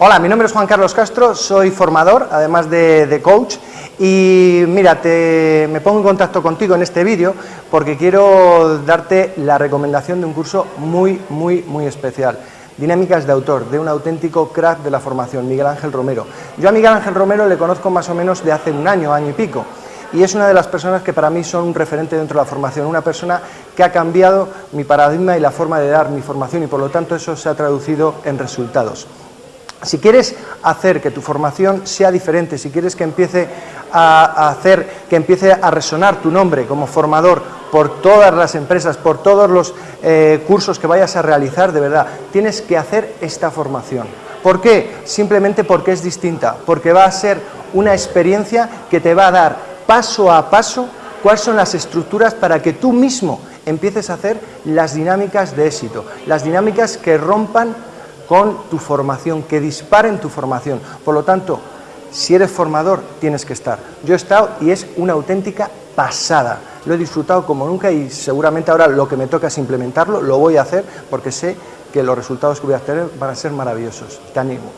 Hola, mi nombre es Juan Carlos Castro, soy formador, además de, coach, y mira, me pongo en contacto contigo en este vídeo porque quiero darte la recomendación de un curso muy, muy, muy especial. Dinámicas de autor, de un auténtico crack de la formación, Miguel Ángel Romero. Yo a Miguel Ángel Romero le conozco más o menos de hace un año, año y pico, y es una de las personas que para mí son un referente dentro de la formación, una persona que ha cambiado mi paradigma y la forma de dar mi formación y por lo tanto eso se ha traducido en resultados. Si quieres hacer que tu formación sea diferente, si quieres que empiece a, hacer, que empiece a resonar tu nombre como formador por todas las empresas, por todos los eh, cursos que vayas a realizar, de verdad, tienes que hacer esta formación. ¿Por qué? Simplemente porque es distinta, porque va a ser una experiencia que te va a dar paso a paso cuáles son las estructuras para que tú mismo empieces a hacer las dinámicas de éxito, las dinámicas que rompan con tu formación, que disparen tu formación. Por lo tanto, si eres formador, tienes que estar. Yo he estado y es una auténtica pasada. Lo he disfrutado como nunca y seguramente ahora lo que me toca es implementarlo, lo voy a hacer porque sé que los resultados que voy a tener van a ser maravillosos. Te animo.